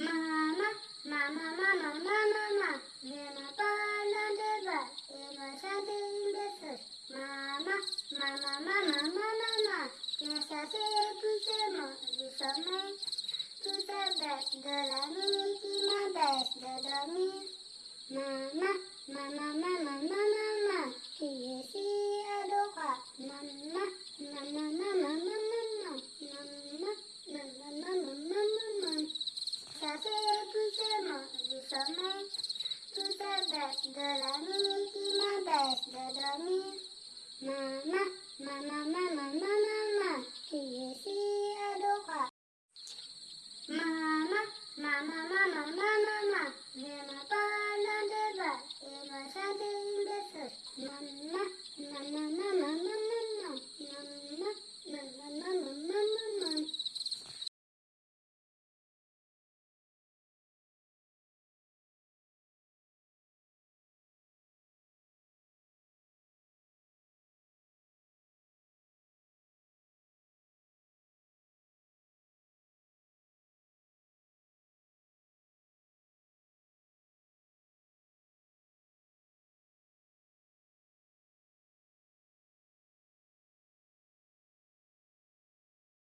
Mama, mama, mama, mama, mama. Yema bana deva, yema sade. Mama, mama, mama, mama, mama. Yesa se pusemo, disome. Tuta be, dola mi, tina be, dodo mi. Mama, mama, mama, mama, mama. Kiye si mama, mama, mama. mama mama mama mama mama